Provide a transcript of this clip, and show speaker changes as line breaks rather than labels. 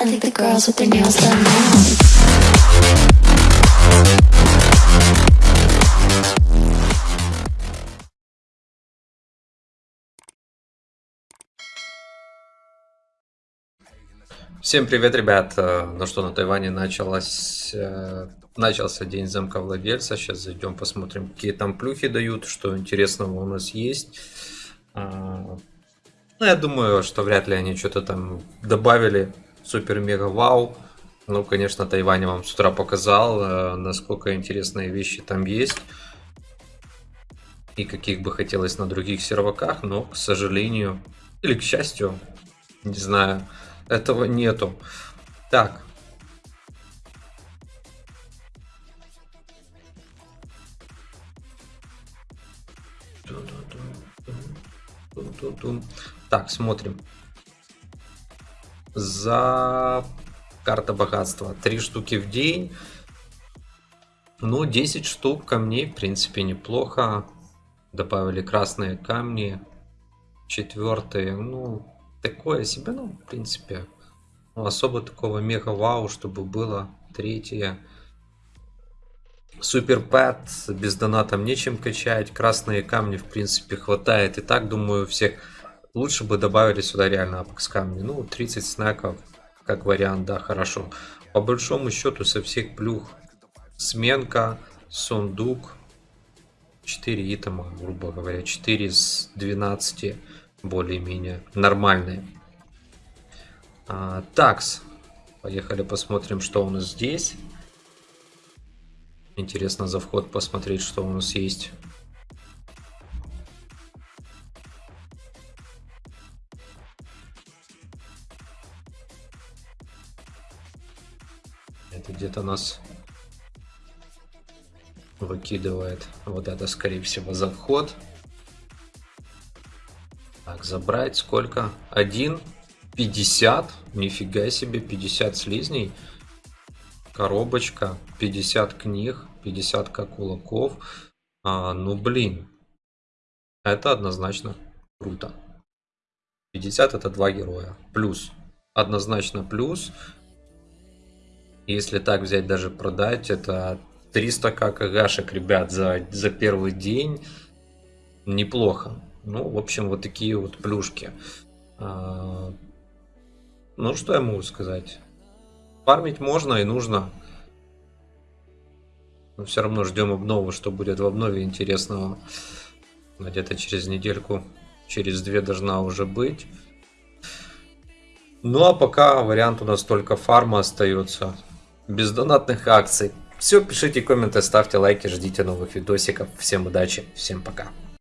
I think the girls with their nails done now.
Всем привет, ребят! Э, Ну что, на Тайване началось, э, начался день замка владельца. Сейчас зайдем, посмотрим, какие там плюхи дают, что интересного у нас есть. А, Ну, я думаю, что вряд ли они что-то там добавили. Супер-мега-вау. Ну, конечно, Тайвань вам с утра показал, э, насколько интересные вещи там есть. И каких бы хотелось на других серваках, но, к сожалению, или к счастью, не знаю, этого нету. Так. Так, смотрим. За карта богатства. Три штуки в день. Ну, 10 штук камней, в принципе, неплохо. Добавили красные камни. Четвертые, ну, такое себе, ну, в принципе, ну, особо такого мега вау, чтобы было. Третье. Супер пэт, без доната нечем качать. Красные камни, в принципе, хватает. И так, думаю, всех лучше бы добавили сюда реально апекс камни. Ну, 30 снеков, как вариант, да, хорошо. По большому счету, со всех плюх сменка, сундук, 4 итема, грубо говоря, 4 из 12 более-менее нормальные. А, такс. Поехали посмотрим, что у нас здесь. Интересно за вход посмотреть, что у нас есть. Это где-то нас выкидывает. Вот это, скорее всего, за вход. Так, забрать сколько? Один. 50. Нифига себе, 50 слизней. Коробочка. 50 книг. 50 как кулаков. А, ну, блин. Это однозначно круто. 50 это два героя. Плюс. Однозначно плюс. Если так взять, даже продать, это 300 КГшек, ребят, за, за первый день. Неплохо. Ну, в общем, вот такие вот плюшки. А, ну, что я могу сказать? Фармить можно и нужно. Но все равно ждем обновы, что будет в обнове интересного. Где-то через недельку, через две должна уже быть. Ну, а пока вариант у нас только фарма остается. Без донатных акций. Все, пишите комменты, ставьте лайки, ждите новых видосиков. Всем удачи, всем пока.